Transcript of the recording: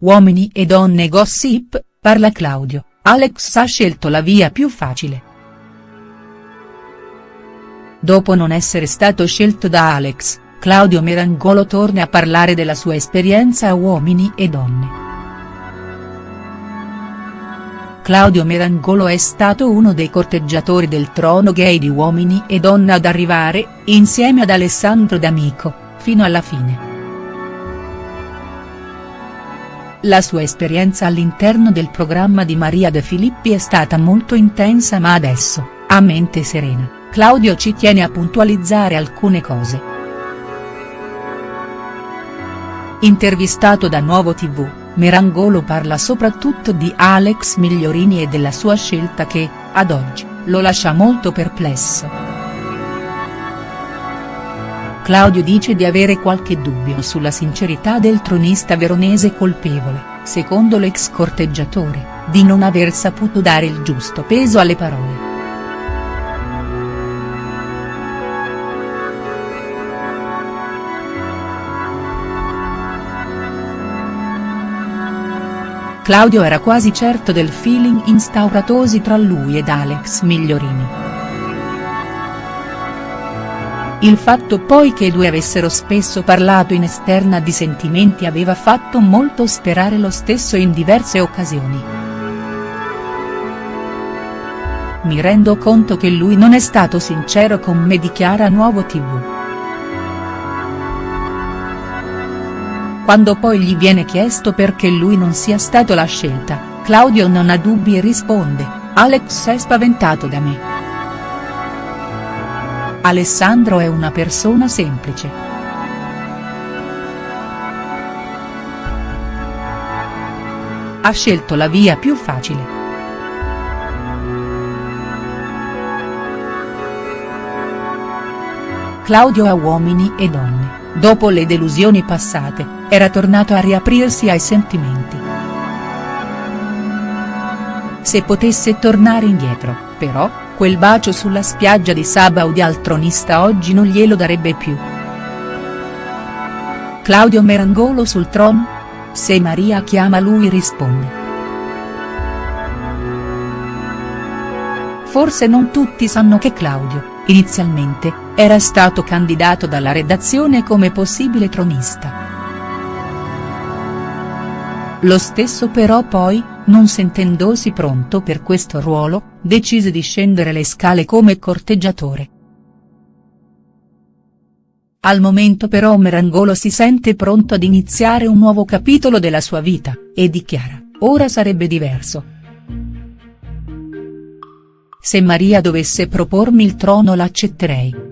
Uomini e donne gossip, parla Claudio, Alex ha scelto la via più facile. Dopo non essere stato scelto da Alex, Claudio Merangolo torna a parlare della sua esperienza a Uomini e Donne. Claudio Merangolo è stato uno dei corteggiatori del trono gay di Uomini e Donne ad arrivare, insieme ad Alessandro D'Amico, fino alla fine. La sua esperienza all'interno del programma di Maria De Filippi è stata molto intensa ma adesso, a mente serena, Claudio ci tiene a puntualizzare alcune cose. Intervistato da Nuovo TV, Merangolo parla soprattutto di Alex Migliorini e della sua scelta che, ad oggi, lo lascia molto perplesso. Claudio dice di avere qualche dubbio sulla sincerità del tronista veronese colpevole, secondo l'ex corteggiatore, di non aver saputo dare il giusto peso alle parole. Claudio era quasi certo del feeling instauratosi tra lui ed Alex Migliorini. Il fatto poi che i due avessero spesso parlato in esterna di sentimenti aveva fatto molto sperare lo stesso in diverse occasioni. Mi rendo conto che lui non è stato sincero con me dichiara Nuovo TV. Quando poi gli viene chiesto perché lui non sia stato la scelta, Claudio non ha dubbi e risponde, Alex è spaventato da me. Alessandro è una persona semplice. Ha scelto la via più facile. Claudio a uomini e donne, dopo le delusioni passate, era tornato a riaprirsi ai sentimenti. Se potesse tornare indietro, però, quel bacio sulla spiaggia di Sabaudi al tronista oggi non glielo darebbe più. Claudio Merangolo sul trono? Se Maria chiama lui risponde. Forse non tutti sanno che Claudio, inizialmente, era stato candidato dalla redazione come possibile tronista. Lo stesso però poi, non sentendosi pronto per questo ruolo, decise di scendere le scale come corteggiatore. Al momento però Merangolo si sente pronto ad iniziare un nuovo capitolo della sua vita, e dichiara, ora sarebbe diverso. Se Maria dovesse propormi il trono l'accetterei.